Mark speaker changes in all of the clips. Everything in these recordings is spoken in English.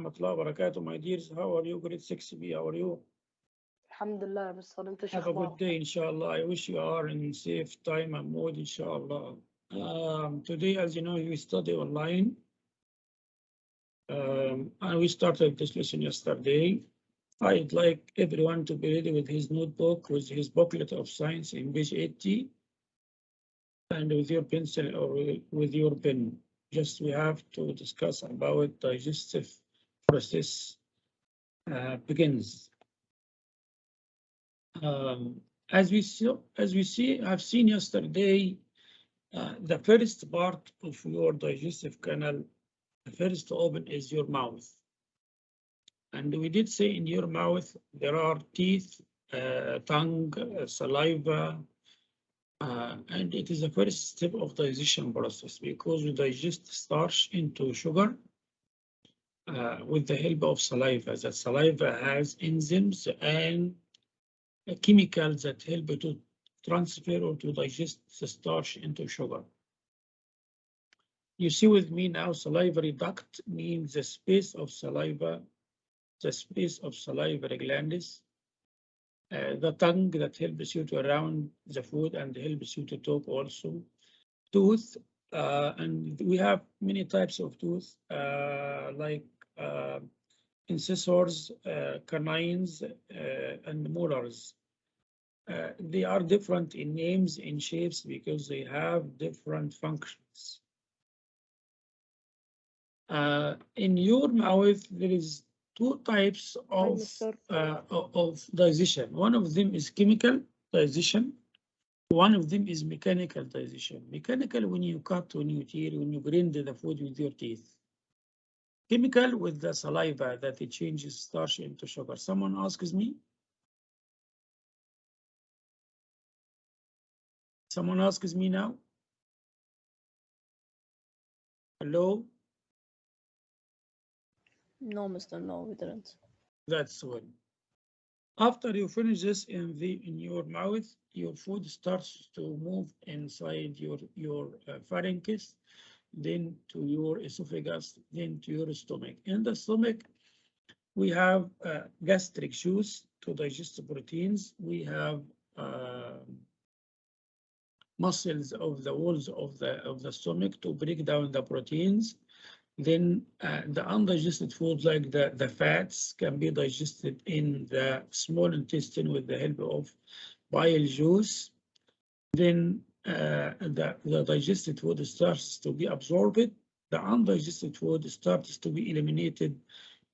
Speaker 1: rahmatullah wa barakatuh, my dears. How are you? Great, 6B, how are you?
Speaker 2: Alhamdulillah, Mr.
Speaker 1: Have a good day, inshallah. I wish you are in safe time and mood, inshallah. Um, today, as you know, we study online. Um, and we started this lesson yesterday. I'd like everyone to be ready with his notebook, with his booklet of science in page 80, and with your pencil or with your pen. Just we have to discuss about digestive process uh, begins. Um, as we see, as we see, I've seen yesterday, uh, the first part of your digestive canal, the first open is your mouth. And we did say in your mouth, there are teeth, uh, tongue, uh, saliva, uh, and it is the first step of digestion process because we digest starch into sugar uh, with the help of saliva. The saliva has enzymes and uh, chemicals that help to transfer or to digest the starch into sugar. You see with me now, salivary duct means the space of saliva, the space of salivary glands, uh, the tongue that helps you to around the food and helps you to talk also. Tooth, uh, and we have many types of tooth, uh, like incisors, uh, canines, uh, and molars. Uh, they are different in names, in shapes, because they have different functions. Uh, in your mouth, there is two types of, uh, of digestion. One of them is chemical digestion. One of them is mechanical digestion. Mechanical when you cut, when you tear, when you grind the food with your teeth. Chemical with the saliva that it changes starch into sugar. Someone asks me? Someone asks me now? Hello?
Speaker 2: No Mr. no we didn't
Speaker 1: That's one. After you finish this in the in your mouth, your food starts to move inside your your uh, pharynx, then to your esophagus, then to your stomach. In the stomach, we have uh, gastric juice to digest the proteins. We have uh, muscles of the walls of the of the stomach to break down the proteins. Then uh, the undigested foods like the, the fats can be digested in the small intestine with the help of bile juice. Then the, the digested food starts to be absorbed. The undigested food starts to be eliminated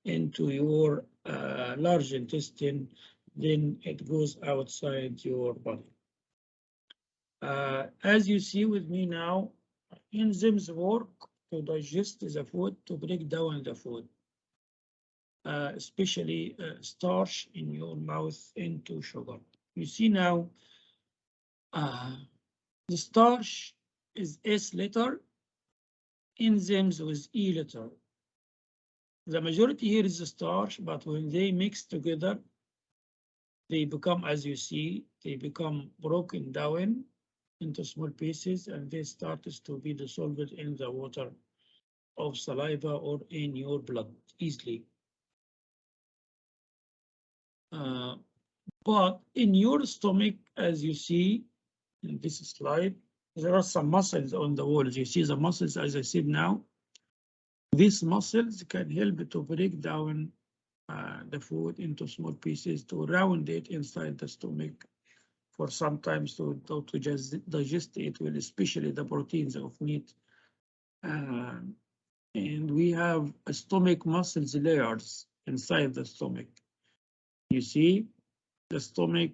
Speaker 1: into your uh, large intestine. Then it goes outside your body. Uh, as you see with me now, enzymes work to digest the food, to break down the food, uh, especially uh, starch in your mouth into sugar. You see now, uh, the starch is S letter, enzymes with E letter. The majority here is the starch, but when they mix together, they become, as you see, they become broken down into small pieces and they start to be dissolved in the water of saliva or in your blood easily. Uh, but in your stomach, as you see in this slide, there are some muscles on the walls. You see the muscles, as I said now. These muscles can help to break down uh, the food into small pieces to round it inside the stomach for sometimes to, to, to just digest it, well, especially the proteins of meat. Uh, and we have stomach muscles layers inside the stomach. You see, the stomach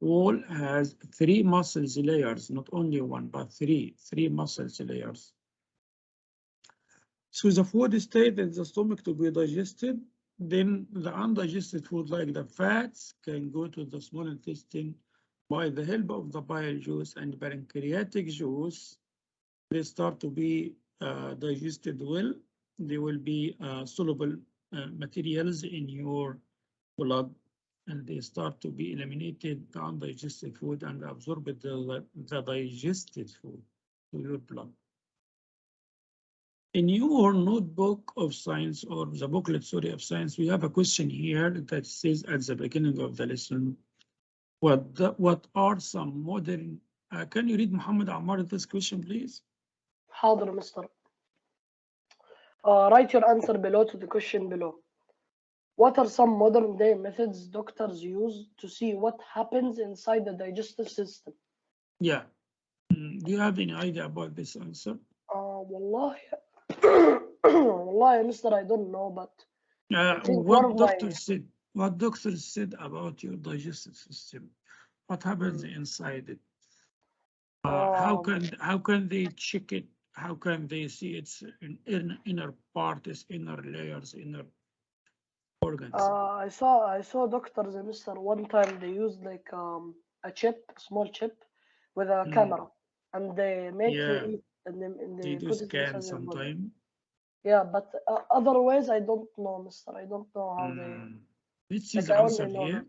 Speaker 1: wall has three muscles layers, not only one, but three, three muscles layers. So the food stayed in the stomach to be digested. Then the undigested food like the fats can go to the small intestine by the help of the bile juice and pancreatic juice. They start to be uh, digested well. They will be uh, soluble uh, materials in your blood and they start to be eliminated the undigested food and absorbed the, the digested food to your blood. In your notebook of science or the booklet, sorry, of science, we have a question here that says at the beginning of the lesson. What, the- what are some modern, uh, can you read Muhammad Ammar this question, please?
Speaker 2: حاضر مستر uh, write your answer below to the question below What are some modern day methods doctors use to see what happens inside the digestive system?
Speaker 1: Yeah. Mm, do you have any idea about this answer?
Speaker 2: Uh, wallahi, wallahi, Mister, I don't know, but
Speaker 1: uh, what
Speaker 2: doctor my...
Speaker 1: said. What doctors said about your digestive system? What happens
Speaker 2: mm.
Speaker 1: inside it? Uh,
Speaker 2: um, how
Speaker 1: can how can they check it? How can they see its inner, inner part, its inner layers, inner organs?
Speaker 2: uh, I saw I saw doctors mister one time they used like um, a chip small chip with a
Speaker 1: Mm.
Speaker 2: camera and they make you
Speaker 1: Yeah.
Speaker 2: eat and then and
Speaker 1: They
Speaker 2: they
Speaker 1: do
Speaker 2: put it
Speaker 1: scan
Speaker 2: inside your body.
Speaker 1: sometime.
Speaker 2: Yeah, but uh, otherwise, I don't know, Mister. I don't know how they.
Speaker 1: Mm. Let's see
Speaker 2: Like,
Speaker 1: the
Speaker 2: I only
Speaker 1: answer here.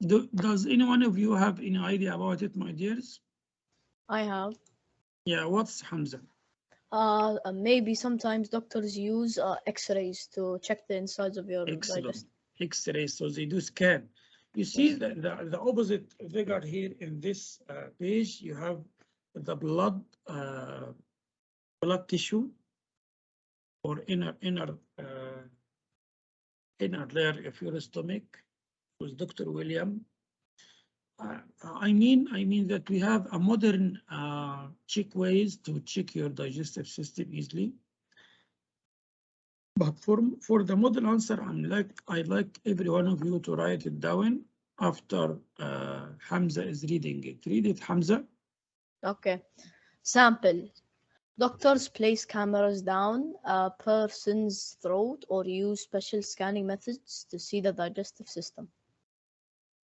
Speaker 1: Do, does any one of you have any idea about it, my dears?
Speaker 3: I have.
Speaker 1: Yeah, what's Hamza?
Speaker 3: Uh, maybe sometimes doctors use uh, X-rays to check the insides of your
Speaker 1: Excellent. X-rays, so they do scan. You see the, the, the opposite figure here in this uh, page, you have the blood, uh, blood tissue or inner, inner, uh, inner layer of your stomach with Dr. William. Uh, I mean, I mean that we have a modern uh, check ways to check your digestive system easily. But for, for the model answer, I'm like, I'd like every one of you to write it down after uh, Hamza is reading it. Read it, Hamza.
Speaker 3: Okay. Sample. Doctors place cameras down a person's throat or use special scanning methods to see the digestive system.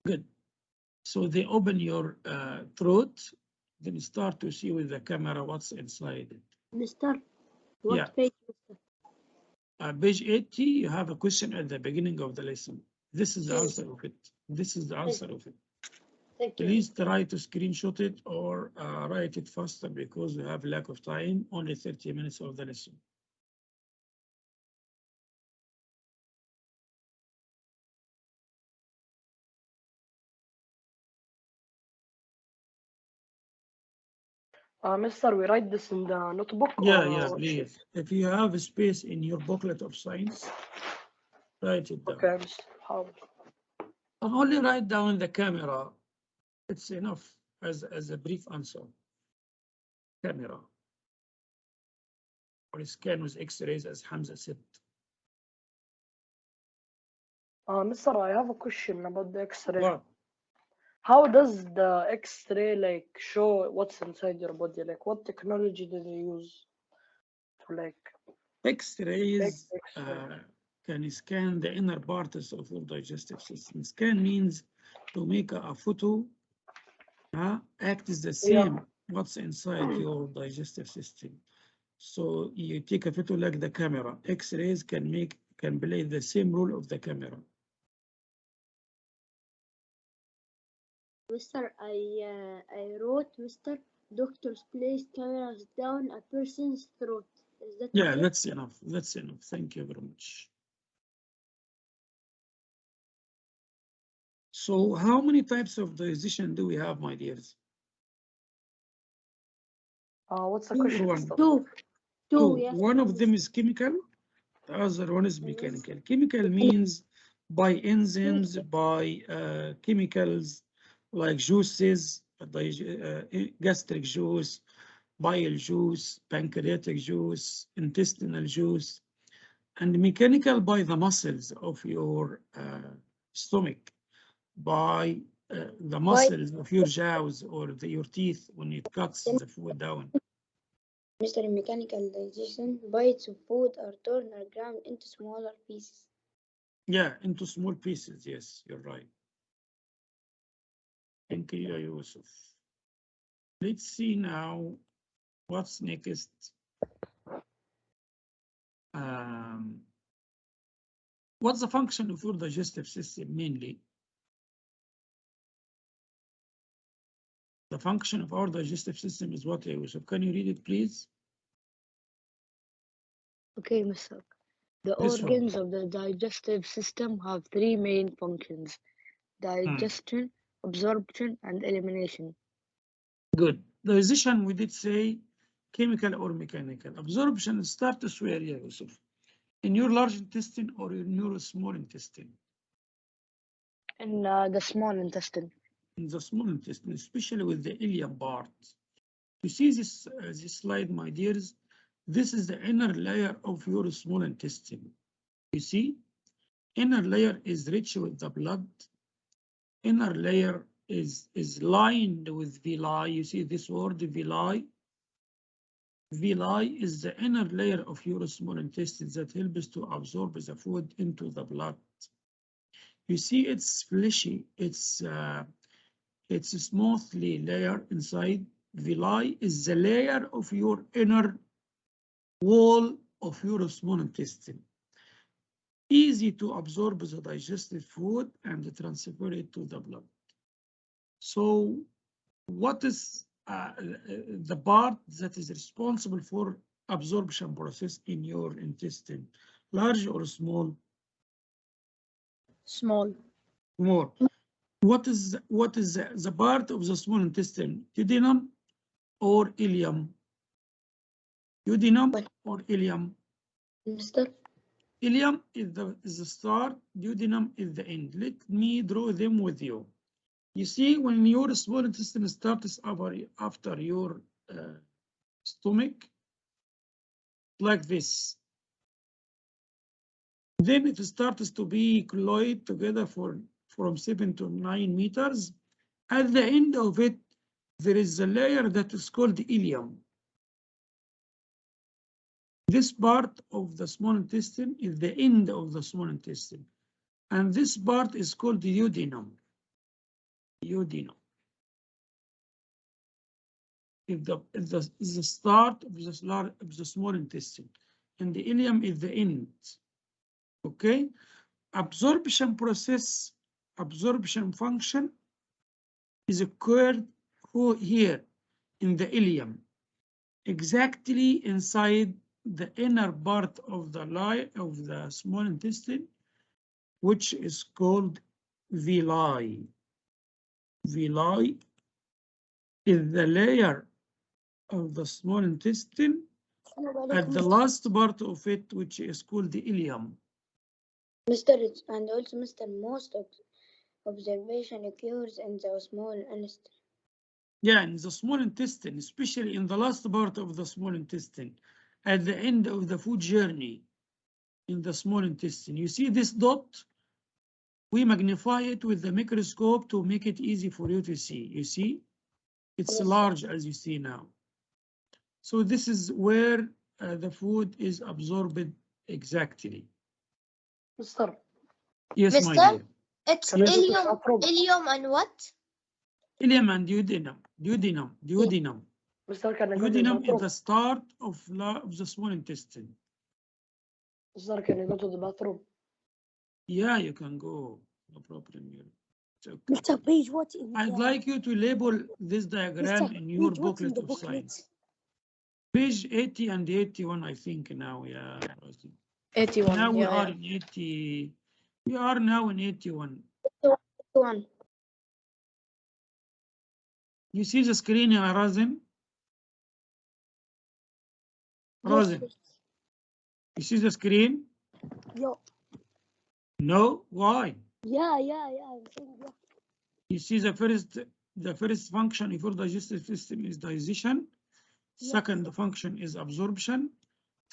Speaker 1: Good. So they open your uh, throat, then start to see with the camera what's inside it.
Speaker 4: Mister, what
Speaker 1: Yeah.
Speaker 4: page?
Speaker 1: Uh, page 80, you have a question at the beginning of the lesson. This is the
Speaker 4: Yes.
Speaker 1: answer of it. This is the answer of it.
Speaker 4: Thank you.
Speaker 1: Please try to screenshot it or uh, write it faster because we have lack of time, only 30 minutes of the lesson.
Speaker 2: Uh, Mr. We write this in the notebook?
Speaker 1: Yeah, yeah, please. If you have space in your booklet of science, write it down.
Speaker 2: Okay,
Speaker 1: how? Only write down the camera. It's enough as, as a brief answer. Camera. Or scan with x-rays as Hamza said.
Speaker 2: Uh, Mr. I have a question about the x-ray.
Speaker 1: Wow.
Speaker 2: How does the X-ray like show what's inside your body? Like, what technology do they use to like
Speaker 1: X-rays uh, can scan the inner parts of your digestive system. Scan means to make a, photo, uh, act is the
Speaker 2: Yeah.
Speaker 1: same what's inside your digestive system. So you take a photo like the camera. X-rays can make can play the same role of the camera.
Speaker 4: Mister, I uh, I wrote, Mister, doctors place cameras down a person's throat. Is that
Speaker 1: Yeah,
Speaker 4: okay?
Speaker 1: that's enough. That's enough. Thank you very much. So how many types of digestion do we have, my dears?
Speaker 2: Uh, what's the question?
Speaker 1: one?
Speaker 4: Two. Two,
Speaker 1: Two.
Speaker 4: yes.
Speaker 1: One of them is chemical, the other one is mechanical. Chemical means by enzymes, by uh, chemicals like juices, uh, gastric juice, bile juice, pancreatic juice, intestinal juice, and mechanical by the muscles of your uh, stomach, by uh, the muscles of your jaws or the, your teeth when it cuts the food down.
Speaker 4: Mister, mechanical digestion, bites of food are torn or ground into smaller pieces.
Speaker 1: Yeah, into small pieces. Yes, you're right. Thank you, Yusuf. Let's see now what's next. Um, what's the function of your digestive system mainly? The function of our digestive system is what, Yusuf? Can you read it, please?
Speaker 2: Okay, Mr. The
Speaker 1: This one.
Speaker 2: organs of the digestive system have three main functions digestion, absorption, and elimination.
Speaker 1: Good. Digestion, we did say chemical or mechanical. Absorption starts where, yeah, Yusuf? In your large intestine or in your small intestine?
Speaker 2: In uh, the small intestine.
Speaker 1: In the small intestine, especially with the ileum part. You see this, uh, this slide, my dears? This is the inner layer of your small intestine. You see? Inner layer is rich with the blood. Inner layer is, is lined with villi. You see this word villi? Villi is the inner layer of your small intestine that helps to absorb the food into the blood. You see it's fleshy, it's uh, it's a smoothly layer inside. Villi is the layer of your inner wall of your small intestine. Easy to absorb the digested food and transfer it to the blood. So what is uh, the part that is responsible for absorption process in your intestine, large or small?
Speaker 3: Small.
Speaker 1: More. What is what is the, the part of the small intestine? Duodenum or ileum? Duodenum or ileum?
Speaker 2: Mister?
Speaker 1: Ileum is the is the start. Duodenum is the end. Let me draw them with you. You see, when your small intestine starts after your uh, stomach, like this. Then it starts to be colloid together for from seven to nine meters. At the end of it, there is a layer that is called ileum. This part of the small intestine is the end of the small intestine. And this part is called the duodenum. Duodenum. If the, if the, is the start of the, slar- of the small intestine. And the ileum is the end. Okay? Absorption process, absorption function is occurred here in the ileum, exactly inside the inner part of the lie of the small intestine, which is called villi. Villi is the layer of the small intestine at the last part of it, which is called the ileum.
Speaker 4: Mr. And also, Mr. Most of observation occurs in the small intestine.
Speaker 1: Yeah, in the small intestine, especially in the last part of the small intestine, at the end of the food journey in the small intestine. You see this dot? We magnify it with the microscope to make it easy for you to see. You see? It's large as you see now. So this is where uh, the food is absorbed exactly.
Speaker 2: Mister,
Speaker 1: Yes, my dear.
Speaker 3: It's
Speaker 2: can you go
Speaker 3: ileum, ileum and what?
Speaker 1: Ileum and duodenum, duodenum, duodenum.
Speaker 2: Mister, can I go to the
Speaker 1: Duodenum is the start of, la- of the small intestine.
Speaker 2: Mister, can I go to the bathroom?
Speaker 1: Yeah, you can go, no problem here. Okay.
Speaker 5: Mr. Page, what in
Speaker 1: I'd
Speaker 5: the,
Speaker 1: like you to label this diagram
Speaker 5: Mr.
Speaker 1: in your
Speaker 5: Page, what's in
Speaker 1: booklet of
Speaker 5: booklet?
Speaker 1: science. Page 80 and 81, I think now, yeah.
Speaker 3: 81.
Speaker 1: Now we
Speaker 3: yeah,
Speaker 1: are
Speaker 3: yeah.
Speaker 1: in 80, we are now in 81.
Speaker 4: One.
Speaker 1: You see the screen, yeah, Razin, you see the screen?
Speaker 5: Yo,
Speaker 1: No, why?
Speaker 5: yeah, yeah, yeah, saying yeah.
Speaker 1: You see the first, the first function of your digestive system is digestion.
Speaker 5: Yes.
Speaker 1: Second function is absorption.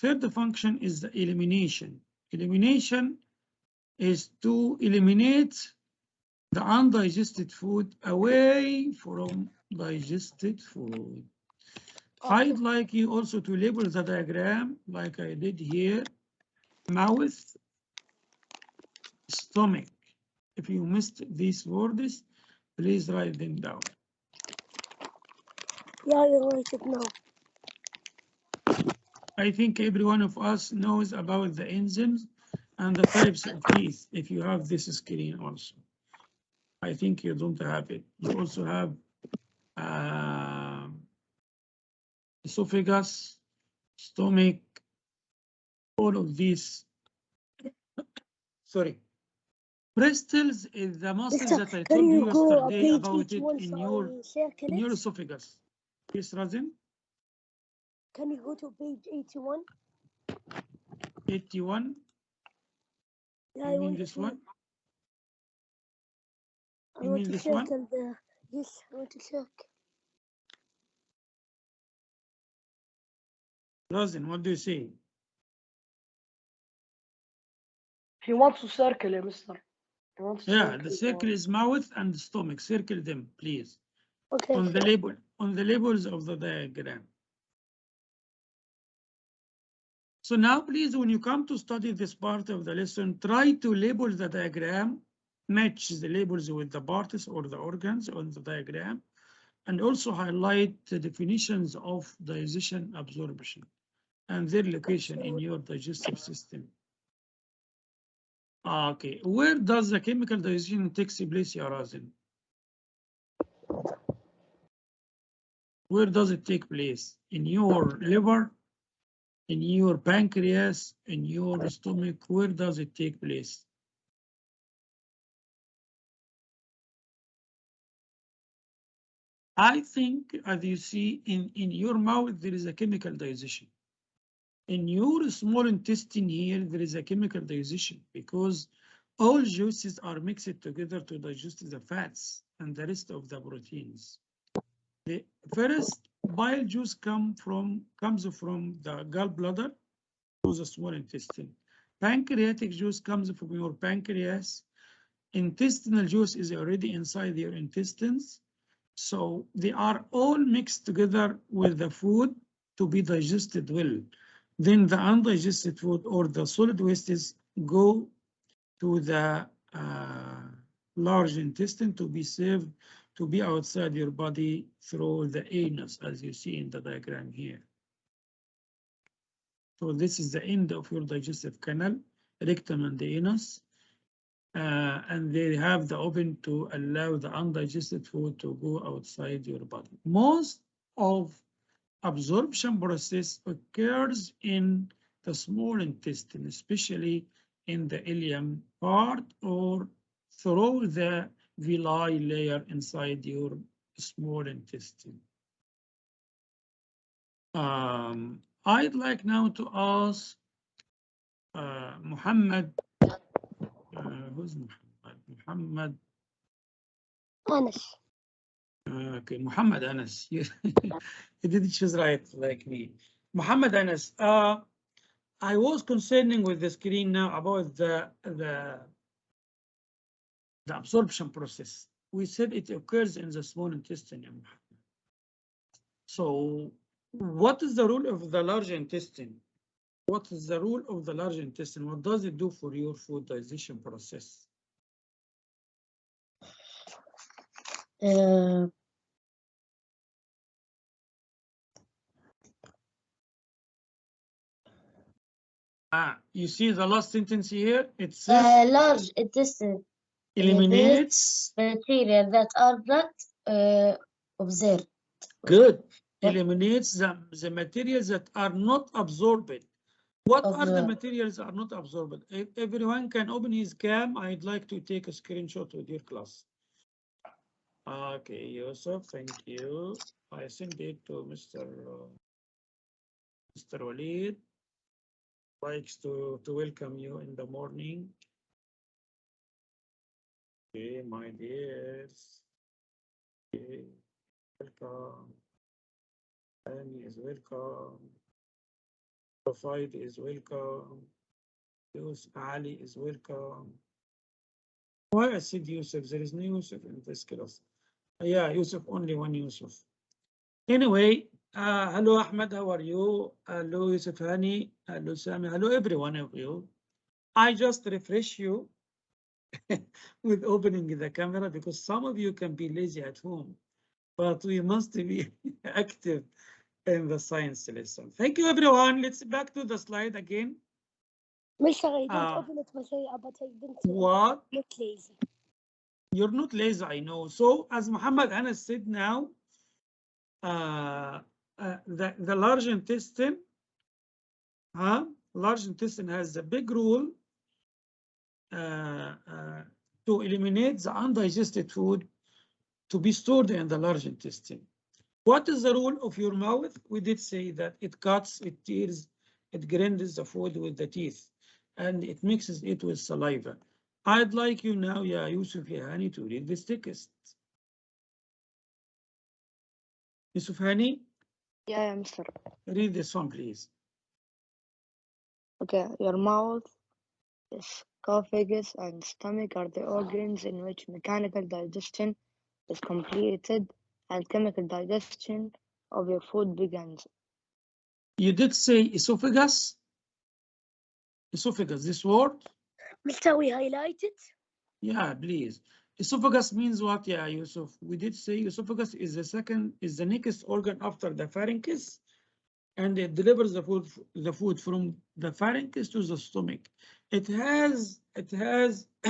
Speaker 1: Third function is the elimination. Elimination is to eliminate the undigested food away from digested food. I'd like you also to label the diagram like I did here. Mouth, stomach. If you missed these words, please write them down.
Speaker 5: Yeah, you write it now.
Speaker 1: I think every one of us knows about the enzymes and the types of teeth if you have this screen also. I think you don't have it. You also have um, esophagus, stomach, all of these. Sorry. Bristles is the muscle
Speaker 5: Mister,
Speaker 1: that I told you
Speaker 5: you go a
Speaker 1: yesterday about it in your, in your esophagus. Yes, Razin,
Speaker 5: Can you go to page 81?
Speaker 1: eighty-one,
Speaker 5: Yeah,
Speaker 1: you
Speaker 5: I
Speaker 1: mean
Speaker 5: want
Speaker 1: this one?
Speaker 5: I
Speaker 1: You
Speaker 5: want
Speaker 1: mean
Speaker 5: to
Speaker 1: this one?
Speaker 5: the, yes, I want to circle.
Speaker 1: Razin, what do you see?
Speaker 2: He wants to circle, mister. He wants to
Speaker 1: Yeah, the
Speaker 2: uh,
Speaker 1: circle is mouth and stomach. Circle them, please.
Speaker 5: Okay,
Speaker 1: On the label, on the labels of the diagram. So now please, when you come to study this part of the lesson, try to label the diagram, match the labels with the parts or the organs on the diagram, and also highlight the definitions of digestion absorption and their location in your digestive system. Ah, Okay, where does the chemical digestion take place, Ya Razin? Where does it take place? In your liver? In your pancreas? In your stomach? Where does it take place? I think, as you see, in, in your mouth, there is a chemical digestion. In your small intestine here, there is a chemical digestion because all juices are mixed together to digest the fats and the rest of the proteins. The first bile juice come from comes from the gallbladder to the small intestine. Pancreatic juice comes from your pancreas. Intestinal juice is already inside your intestines. So they are all mixed together with the food to be digested well. Then the undigested food or the solid wastes go to the uh, large intestine to be served to be outside your body through the anus, as you see in the diagram here. So this is the end of your digestive canal, rectum and the anus. Uh, and they have the open to allow the undigested food to go outside your body. Most of absorption process occurs in the small intestine, especially in the ileum part or through the villi layer inside your small intestine. Um, I'd like now to ask uh, Muhammad, uh, who's Muhammad? Muhammad,
Speaker 5: Anas.
Speaker 1: Uh, okay, Muhammad Anas. You you didn't choose right like me. Muhammad Anas, uh, I was concerning with the screen now about the, the, the absorption process. We said it occurs in the small intestine. So what is the role of the large intestine? What is the role of the large intestine? What does it do for your food digestion process?
Speaker 6: Uh,
Speaker 1: Ah, you see the last sentence here? It says
Speaker 6: uh, large intestine
Speaker 1: eliminates.
Speaker 6: bacteria that are not uh, observed.
Speaker 1: Good. Eliminates the, the materials that are not absorbed. What are the materials that are not absorbed? If everyone can open his cam, I'd like to take a screenshot with your class. Okay, Yusuf, thank you. I send it to Mr. uh, Mr. Walid. Likes to, to welcome you in the morning. Okay, my dears. Okay, welcome. Annie is welcome. Rafid is welcome. Yusuf Ali is welcome. Why I said Yusuf? There is no Yusuf in this class. Yeah, Yusuf, only one Yusuf. Anyway, uh, hello Ahmed, how are you? Hello Yusuf Hani, hello Sami, hello every one of you. I just refresh you with opening the camera because some of you can be lazy at home, but we must be active in the science lesson. Thank you everyone. Let's back to the slide again.
Speaker 5: Mister, I don't
Speaker 1: Ah.
Speaker 5: open it, but I, but I didn't. uh,
Speaker 1: What?
Speaker 5: Not lazy.
Speaker 1: You're not lazy, I know. So as Muhammad Anas said now, uh, uh, the, the large intestine, huh? large intestine has a big role uh, uh, to eliminate the undigested food to be stored in the large intestine. What is the role of your mouth? We did say that it cuts, it tears, it grinds the food with the teeth, and it mixes it with saliva. I'd like you now, yeah, Yusuf Hani, to read this text. Yusuf Hani,
Speaker 2: Yeah, yeah, Mr.
Speaker 1: read this one, please.
Speaker 2: Okay, your mouth, esophagus, and stomach are the organs in which mechanical digestion is completed and chemical digestion of your food begins.
Speaker 1: You did say esophagus? Esophagus, this word?
Speaker 5: Mister, we highlight it?
Speaker 1: Yeah, please. Esophagus means what? Yeah, Yusuf. We did say esophagus is the second, is the next organ after the pharynx. And it delivers the food, the food from the pharynx to the stomach. It has, it has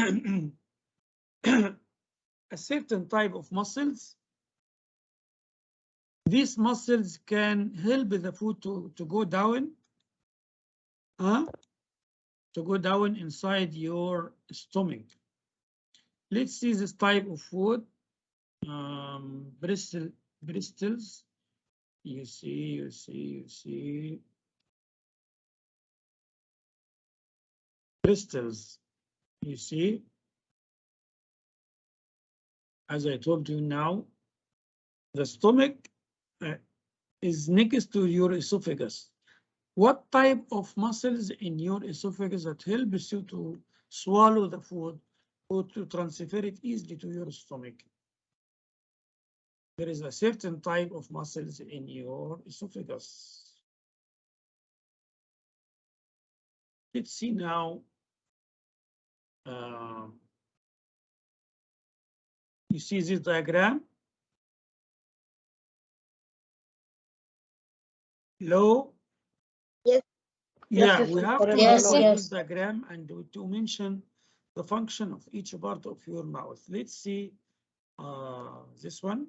Speaker 1: a certain type of muscles. These muscles can help the food to, to go down. Huh? To go down inside your stomach. Let's see this type of food. Um, Bristol's. You see, you see, you see. Bristles, You see. As I told you now, the stomach uh, is next to your esophagus. What type of muscles in your esophagus that helps you to swallow the food or to transfer it easily to your stomach? There is a certain type of muscles in your esophagus. Let's see now. uh, You see this diagram? Low?
Speaker 4: Yes.
Speaker 1: Yeah,
Speaker 2: Yes,
Speaker 1: we have to.
Speaker 6: Yes,
Speaker 1: follow
Speaker 6: yes.
Speaker 1: this diagram and to mention the function of each part of your mouth. Let's see uh, this one.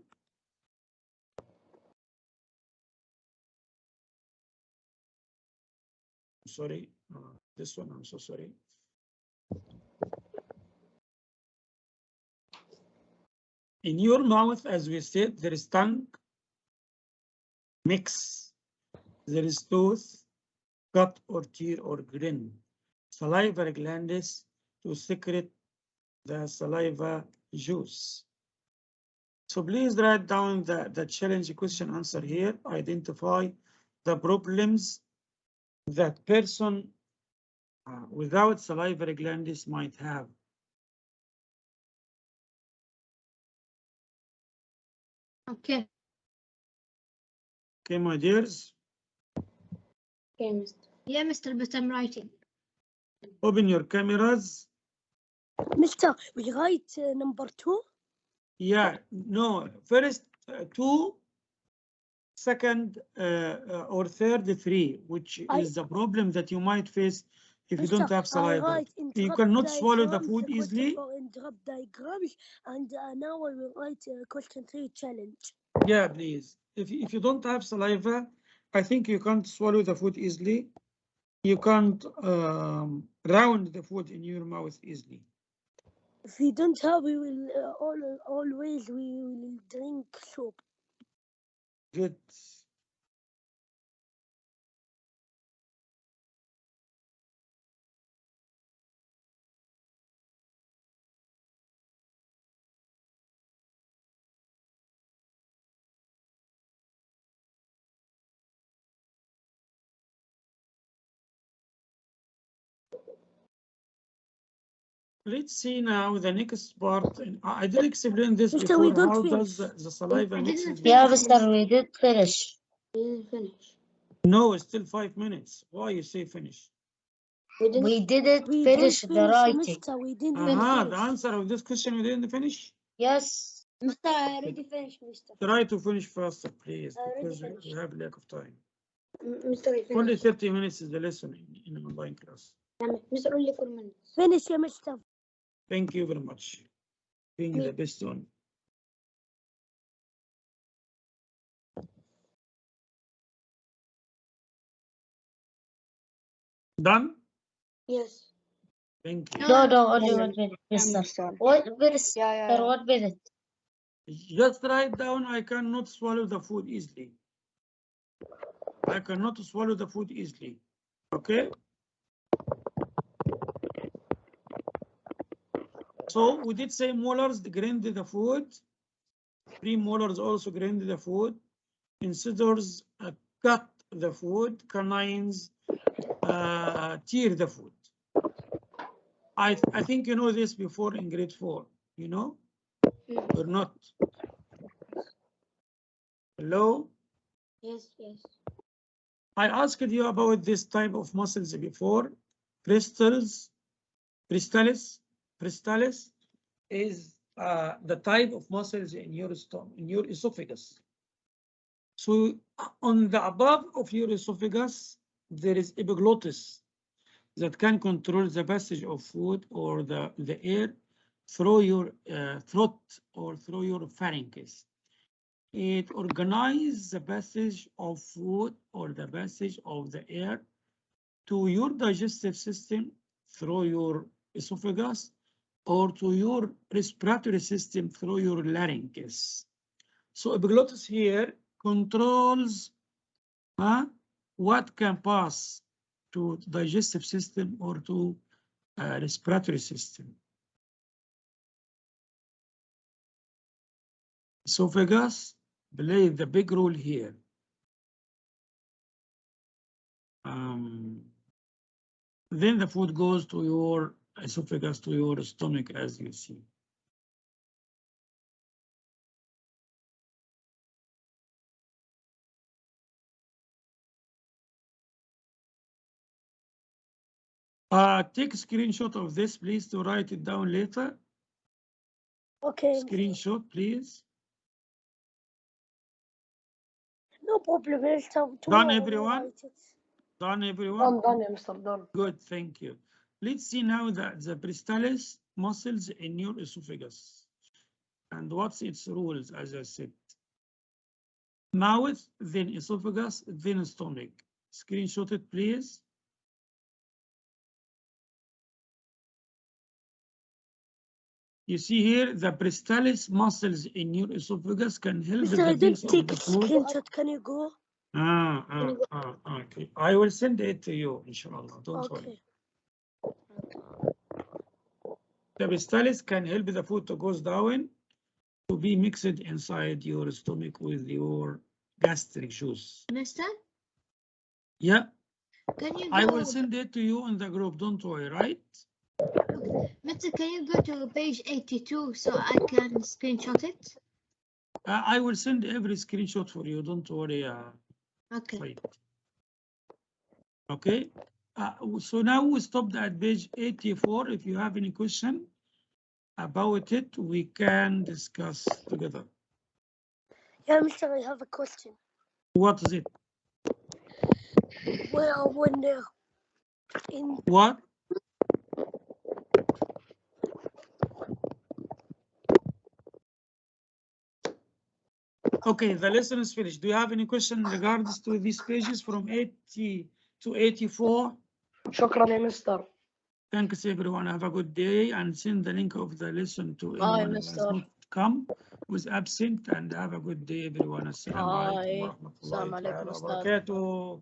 Speaker 1: Sorry, uh, this one, I'm so sorry. In your mouth, as we said, there is tongue, mix, there is tooth, cut or tear or grin, salivary glands to secrete the saliva juice. So please write down the, the challenge question answer here. Identify the problems that person uh, without salivary glands might have.
Speaker 4: Okay.
Speaker 1: Okay, my dears,
Speaker 4: Okay, Mister. Yeah, Mister, but I'm writing.
Speaker 1: open your cameras.
Speaker 5: Mister, we write uh, number two.
Speaker 1: Yeah, no, first uh, two, second uh, uh, or third three, which
Speaker 5: I-
Speaker 1: is the problem that you might face if you don't have saliva. You cannot swallow the food easily.
Speaker 5: interrupt diagrams, and uh, now I will write question three challenge.
Speaker 1: Yeah, please. If, you- if you don't have saliva, I think you can't swallow the food easily. You can't um, round the food in your mouth easily.
Speaker 5: If we don't have, we will uh, all, always we will drink soup.
Speaker 1: Good. Let's see now the next part. I I did explain this
Speaker 5: Mister, we
Speaker 1: before.
Speaker 5: don't
Speaker 1: How
Speaker 5: finish.
Speaker 1: does the the saliva
Speaker 4: I
Speaker 1: mix?
Speaker 4: didn't
Speaker 1: with-
Speaker 6: Yeah, Mister, we did finish.
Speaker 4: We didn't finish.
Speaker 1: No, it's still five minutes. Why you say finish?
Speaker 4: We didn't.
Speaker 6: We didn't
Speaker 5: We
Speaker 6: finish
Speaker 5: didn't
Speaker 6: the writing.
Speaker 5: Mister. We didn't
Speaker 1: Aha, the
Speaker 5: finish.
Speaker 1: answer of this question you didn't finish?
Speaker 6: Yes.
Speaker 4: Mister, I already finished, Mister.
Speaker 1: Try to finish faster, please, because we- we
Speaker 4: finished.
Speaker 1: have lack of time.
Speaker 4: Mister,
Speaker 1: Only thirty minutes is the lesson in, in an online class.
Speaker 4: Mister, only four minutes.
Speaker 5: Finish, yeah, Mister.
Speaker 1: Thank you very much. Being
Speaker 4: Me-
Speaker 1: the best one. Done?
Speaker 4: Yes.
Speaker 1: Thank you.
Speaker 6: No, no, only one minute,
Speaker 4: Yeah,
Speaker 6: mister.
Speaker 4: mister.
Speaker 6: One minute,
Speaker 2: Yeah, yeah,
Speaker 6: sir,
Speaker 2: yeah.
Speaker 6: one minute.
Speaker 1: Just write down, I cannot swallow the food easily. I cannot swallow the food easily. Okay? So we did say molars grind the food. Premolars also grind the food. Incisors uh, cut the food. Canines uh, tear the food. I, I think you know this before in grade four, you know? Or not? Hello?
Speaker 4: Yes, yes.
Speaker 1: I asked you about this type of muscles before. Crystals, cristalis, cristalis is uh, the type of muscles in your stomach, in your esophagus. So on the above of your esophagus, there is epiglottis that can control the passage of food or the, the air through your uh, throat or through your pharynx. It organizes the passage of food or the passage of the air to your digestive system through your esophagus or to your respiratory system through your larynx. So epiglottis here controls uh, what can pass to digestive system or to uh, respiratory system. Esophagus play the big role here. Um, then the food goes to your esophagus, to your stomach, as you see. Uh, take a screenshot of this, please, to write it down later.
Speaker 5: Okay,
Speaker 1: Screenshot, please.
Speaker 5: no problem. I'll tell
Speaker 1: Done,
Speaker 5: tomorrow I'll
Speaker 1: everyone? Done, everyone?
Speaker 2: Done, done, yeah, Mr. Done.
Speaker 1: Good, thank you. Let's see now the, the bristalis muscles in your esophagus. And what's its rules, as I said. Mouth, then esophagus, then stomach. Screenshot it, please. You see here, the bristalis muscles in your esophagus can help
Speaker 5: I
Speaker 1: the base of the food.
Speaker 5: screenshot. Can you go?
Speaker 1: Ah, ah, ah, okay. I will send it to you, inshallah. Don't worry.
Speaker 5: Okay.
Speaker 1: The bristalis can help the food to go down to be mixed inside your stomach with your gastric juice.
Speaker 4: Mister,
Speaker 1: Yeah,
Speaker 4: can you
Speaker 1: I will send it to you in the group. Don't worry, right?
Speaker 4: Mister, can you go to page eighty-two so I can screenshot it?
Speaker 1: Uh, I will send every screenshot for you. Don't worry. Uh,
Speaker 4: Okay.
Speaker 1: Said. Okay, uh, so now we stopped at page 84. If you have any question about it, we can discuss together.
Speaker 5: Yeah, Mister, I have a question.
Speaker 1: What is it?
Speaker 5: Well, when uh, in
Speaker 1: What? Okay, the lesson is finished. Do you have any question in regards to these pages from 80 to 84?
Speaker 2: شكرا يا مستر.
Speaker 1: Thanks everyone. Have a good day and send the link of the lesson to
Speaker 3: Bye,
Speaker 1: anyone who has not come, is absent and have a good day everyone.
Speaker 3: Assalamu alaikum,
Speaker 1: ta'ala wa
Speaker 3: Ustad.
Speaker 1: barakatuh.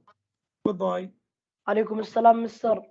Speaker 1: Goodbye.
Speaker 2: عليكم السلام مستر.